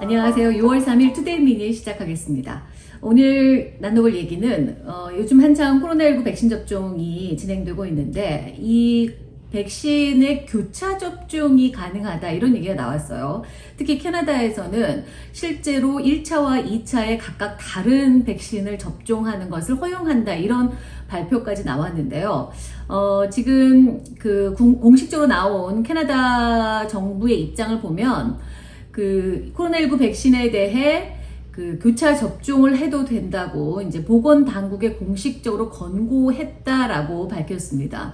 안녕하세요. 6월 3일 Today mini 시작하겠습니다. 오늘 나눠볼 얘기는 어, 요즘 한창 코로나19 백신 접종이 진행되고 있는데 이 백신의 교차 접종이 가능하다 이런 얘기가 나왔어요. 특히 캐나다에서는 실제로 1차와 2차에 각각 다른 백신을 접종하는 것을 허용한다 이런 발표까지 나왔는데요. 어, 지금 그 공식적으로 나온 캐나다 정부의 입장을 보면 그 코로나19 백신에 대해 그 교차 접종을 해도 된다고 이제 보건 당국에 공식적으로 권고했다라고 밝혔습니다.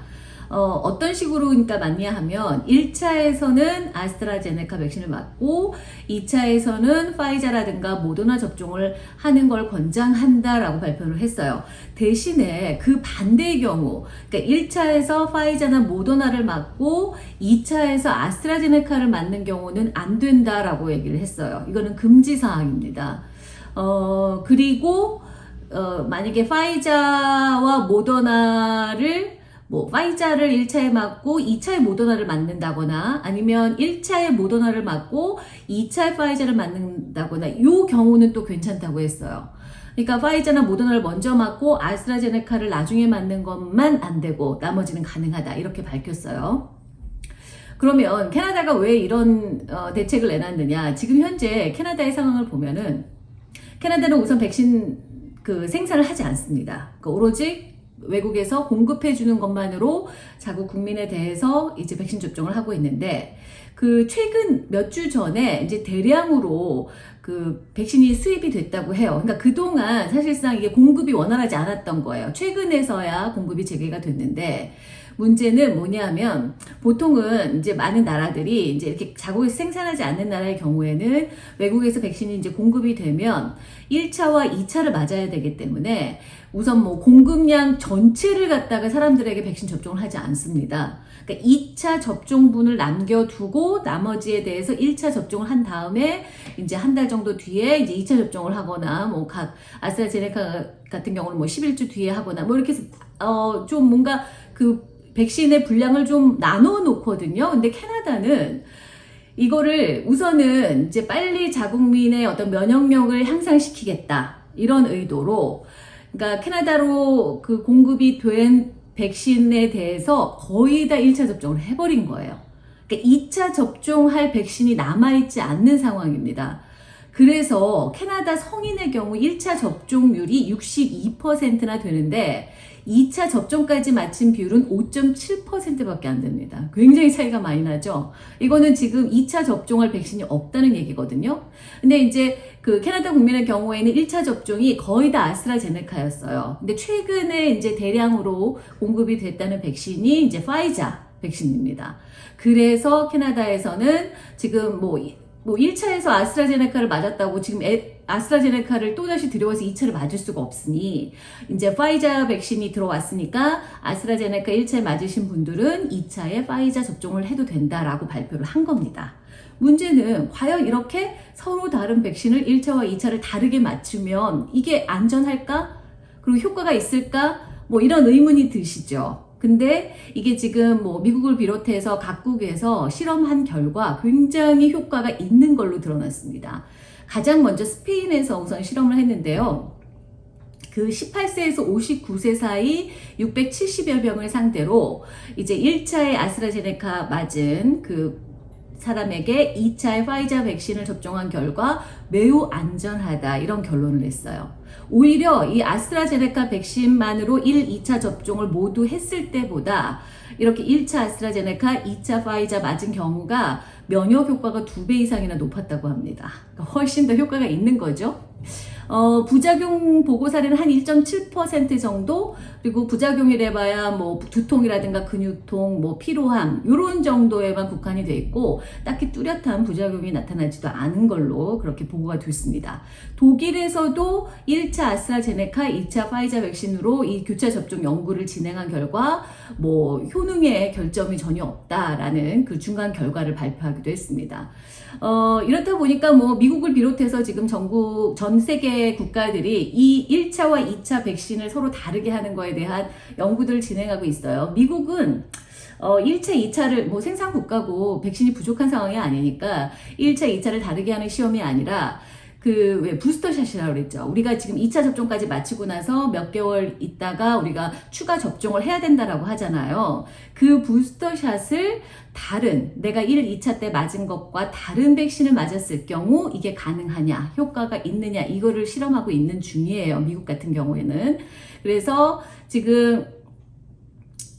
어, 떤 식으로 그러니까 맞냐 하면 1차에서는 아스트라제네카 백신을 맞고 2차에서는 파이자라든가 모더나 접종을 하는 걸 권장한다라고 발표를 했어요. 대신에 그 반대의 경우 그러니까 1차에서 파이자나 모더나를 맞고 2차에서 아스트라제네카를 맞는 경우는 안 된다라고 얘기를 했어요. 이거는 금지 사항입니다. 어, 그리고 어, 만약에 파이자와 모더나를 뭐 파이자를 1차에 맞고 2차에 모더나를 맞는다거나 아니면 1차에 모더나를 맞고 2차에 파이자를 맞는다거나 이 경우는 또 괜찮다고 했어요. 그러니까 파이자나 모더나를 먼저 맞고 아스트라제네카를 나중에 맞는 것만 안 되고 나머지는 가능하다 이렇게 밝혔어요. 그러면 캐나다가 왜 이런 어, 대책을 내놨느냐 지금 현재 캐나다의 상황을 보면은 캐나다는 우선 백신 그 생산을 하지 않습니다. 그러니까 오로지 외국에서 공급해 주는 것만으로 자국 국민에 대해서 이제 백신 접종을 하고 있는데 그 최근 몇 주 전에 이제 대량으로 그 백신이 수입이 됐다고 해요. 그러니까 그동안 사실상 이게 공급이 원활하지 않았던 거예요. 최근에서야 공급이 재개가 됐는데 문제는 뭐냐면 보통은 이제 많은 나라들이 이제 이렇게 자국에서 생산하지 않는 나라의 경우에는 외국에서 백신이 이제 공급이 되면 1차와 2차를 맞아야 되기 때문에 우선 뭐 공급량 전체를 갖다가 사람들에게 백신 접종을 하지 않습니다. 그러니까 2차 접종분을 남겨두고 나머지에 대해서 1차 접종을 한 다음에 이제 한 달 정도 뒤에 이제 2차 접종을 하거나 뭐 각 아스트라제네카 같은 경우는 뭐 11주 뒤에 하거나 뭐 이렇게 어 좀 뭔가 그 백신의 분량을 좀 나눠 놓거든요. 근데 캐나다는 이거를 우선은 이제 빨리 자국민의 어떤 면역력을 향상시키겠다. 이런 의도로 그러니까 캐나다로 그 공급이 된 백신에 대해서 거의 다 1차 접종을 해버린 거예요. 그러니까 2차 접종할 백신이 남아있지 않는 상황입니다. 그래서 캐나다 성인의 경우 1차 접종률이 62%나 되는데 2차 접종까지 마친 비율은 5.7%밖에 안 됩니다. 굉장히 차이가 많이 나죠. 이거는 지금 2차 접종할 백신이 없다는 얘기거든요. 근데 이제 그 캐나다 국민의 경우에는 1차 접종이 거의 다 아스트라제네카였어요. 근데 최근에 이제 대량으로 공급이 됐다는 백신이 이제 파이자 백신입니다. 그래서 캐나다에서는 지금 뭐 뭐 1차에서 아스트라제네카를 맞았다고 지금 에, 아스트라제네카를 또다시 들여와서 2차를 맞을 수가 없으니 이제 파이자 백신이 들어왔으니까 아스트라제네카 1차에 맞으신 분들은 2차에 파이자 접종을 해도 된다라고 발표를 한 겁니다. 문제는 과연 이렇게 서로 다른 백신을 1차와 2차를 다르게 맞추면 이게 안전할까? 그리고 효과가 있을까? 뭐 이런 의문이 드시죠. 근데 이게 지금 뭐 미국을 비롯해서 각국에서 실험한 결과 굉장히 효과가 있는 걸로 드러났습니다. 가장 먼저 스페인에서 우선 실험을 했는데요. 그 18세에서 59세 사이 670여 명을 상대로 이제 1차에 아스트라제네카 맞은 그 사람에게 2차의 파이자 백신을 접종한 결과 매우 안전하다 이런 결론을 냈어요. 오히려 이 아스트라제네카 백신만으로 1, 2차 접종을 모두 했을 때보다 이렇게 1차 아스트라제네카, 2차 파이자 맞은 경우가 면역 효과가 2배 이상이나 높았다고 합니다. 그러니까 훨씬 더 효과가 있는 거죠. 어, 부작용 보고 사례는 한 1.7% 정도 그리고 부작용이래 봐야 뭐 두통이라든가 근육통, 뭐 피로함 이런 정도에만 국한이 돼 있고 딱히 뚜렷한 부작용이 나타나지도 않은 걸로 그렇게 보고가 됐습니다. 독일에서도 1차 아스트라제네카, 2차 파이자 백신으로 이 교차 접종 연구를 진행한 결과 뭐 효능에 결점이 전혀 없다라는 그 중간 결과를 발표하기도 했습니다. 어, 이렇다 보니까 뭐 미국을 비롯해서 지금 전국 전 세계 국가들이 이 1차와 2차 백신을 서로 다르게 하는 거에 대한 연구들을 진행하고 있어요. 미국은 어, 1차, 2차를 뭐 생산 국가고 백신이 부족한 상황이 아니니까 1차, 2차를 다르게 하는 시험이 아니라 그 왜 부스터샷이라고 그랬죠. 우리가 지금 2차 접종까지 마치고 나서 몇 개월 있다가 우리가 추가 접종을 해야 된다라고 하잖아요. 그 부스터샷을 다른 내가 1, 2차 때 맞은 것과 다른 백신을 맞았을 경우 이게 가능하냐, 효과가 있느냐 이거를 실험하고 있는 중이에요. 미국 같은 경우에는. 그래서 지금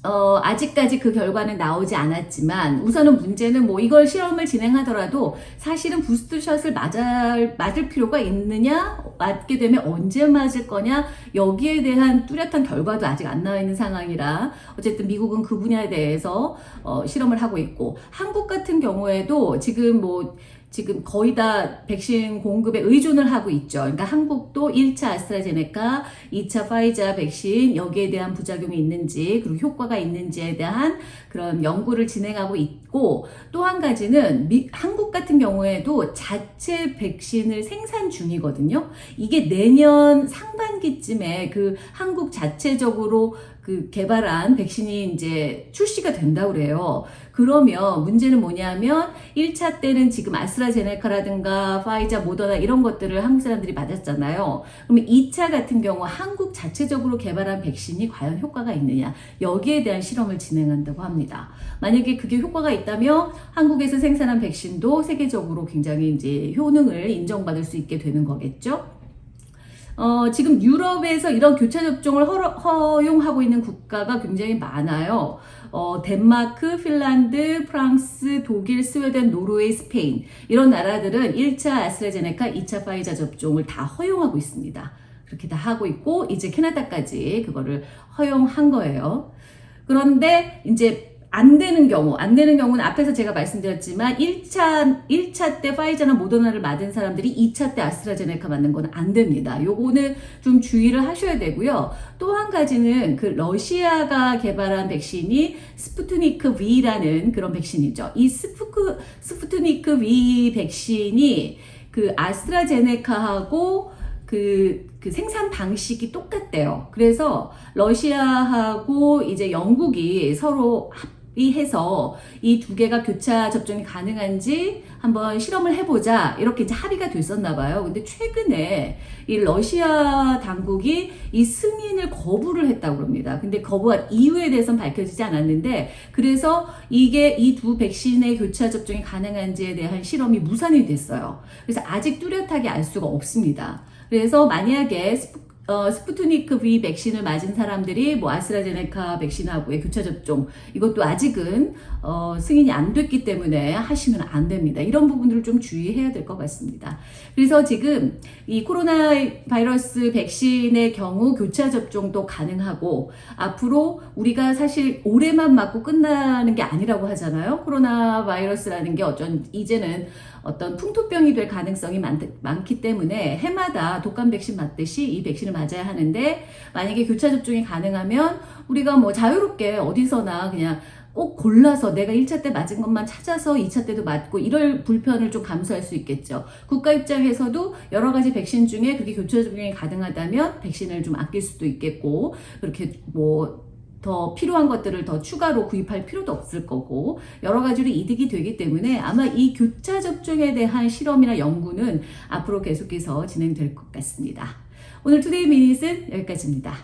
어, 아직까지 그 결과는 나오지 않았지만 우선은 문제는 뭐 이걸 실험을 진행하더라도 사실은 부스트샷을 맞을, 맞을 필요가 있느냐 맞게 되면 언제 맞을 거냐 여기에 대한 뚜렷한 결과도 아직 안 나와 있는 상황이라 어쨌든 미국은 그 분야에 대해서 어, 실험을 하고 있고 한국 같은 경우에도 지금 뭐 지금 거의 다 백신 공급에 의존을 하고 있죠. 그러니까 한국도 1차 아스트라제네카, 2차 파이자 백신 여기에 대한 부작용이 있는지 그리고 효과가 있는지에 대한 그런 연구를 진행하고 있고 또 한 가지는 미, 한국 같은 경우에도 자체 백신을 생산 중이거든요. 이게 내년 상반기쯤에 그 한국 자체적으로 그 개발한 백신이 이제 출시가 된다고 그래요. 그러면 문제는 뭐냐면 1차 때는 지금 아스트라제네카라든가 파이자, 모더나 이런 것들을 한국 사람들이 맞았잖아요. 그러면 2차 같은 경우 한국 자체적으로 개발한 백신이 과연 효과가 있느냐 여기에 대한 실험을 진행한다고 합니다. 만약에 그게 효과가 있다면 한국에서 생산한 백신도 세계적으로 굉장히 이제 효능을 인정받을 수 있게 되는 거겠죠. 어, 지금 유럽에서 이런 교차 접종을 허, 허용하고 있는 국가가 굉장히 많아요. 어, 덴마크, 핀란드, 프랑스, 독일, 스웨덴, 노르웨이, 스페인 이런 나라들은 1차 아스트라제네카, 2차 파이자 접종을 다 허용하고 있습니다. 그렇게 다 하고 있고 이제 캐나다까지 그거를 허용한 거예요. 그런데 이제 안 되는 경우, 안 되는 경우는 앞에서 제가 말씀드렸지만 1차, 1차 때 파이자나 모더나를 맞은 사람들이 2차 때 아스트라제네카 맞는 건 안 됩니다. 요거는 좀 주의를 하셔야 되고요. 또 한 가지는 그 러시아가 개발한 백신이 스푸트니크 V라는 그런 백신이죠. 이 스푸크, 스푸트니크 V 백신이 그 아스트라제네카하고 그, 그 생산 방식이 똑같대요. 그래서 러시아하고 이제 영국이 서로 합 해서 이 두 개가 교차 접종이 가능한지 한번 실험을 해보자 이렇게 이제 합의가 됐었나 봐요. 근데 최근에 이 러시아 당국이 이 승인을 거부를 했다고 합니다. 근데 거부한 이유에 대해서는 밝혀지지 않았는데 그래서 이게 이 두 백신의 교차 접종이 가능한지에 대한 실험이 무산이 됐어요. 그래서 아직 뚜렷하게 알 수가 없습니다. 그래서 만약에 어, 스푸트니크 V 백신을 맞은 사람들이 뭐 아스트라제네카 백신하고의 교차 접종 이것도 아직은 어, 승인이 안 됐기 때문에 하시면 안 됩니다. 이런 부분들을 좀 주의해야 될 것 같습니다. 그래서 지금 이 코로나 바이러스 백신의 경우 교차 접종도 가능하고 앞으로 우리가 사실 올해만 맞고 끝나는 게 아니라고 하잖아요. 코로나 바이러스라는 게 어쩐 이제는 어떤 풍토병이 될 가능성이 많, 많기 때문에 해마다 독감 백신 맞듯이 이 백신을 맞아야 하는데 만약에 교차 접종이 가능하면 우리가 뭐 자유롭게 어디서나 그냥 꼭 골라서 내가 1차 때 맞은 것만 찾아서 2차 때도 맞고 이럴 불편을 좀 감수할 수 있겠죠. 국가 입장에서도 여러 가지 백신 중에 그게 교차 접종이 가능하다면 백신을 좀 아낄 수도 있겠고 그렇게 뭐 더 필요한 것들을 더 추가로 구입할 필요도 없을 거고 여러 가지로 이득이 되기 때문에 아마 이 교차 접종에 대한 실험이나 연구는 앞으로 계속해서 진행될 것 같습니다. 오늘 투데이 미닛은 여기까지입니다.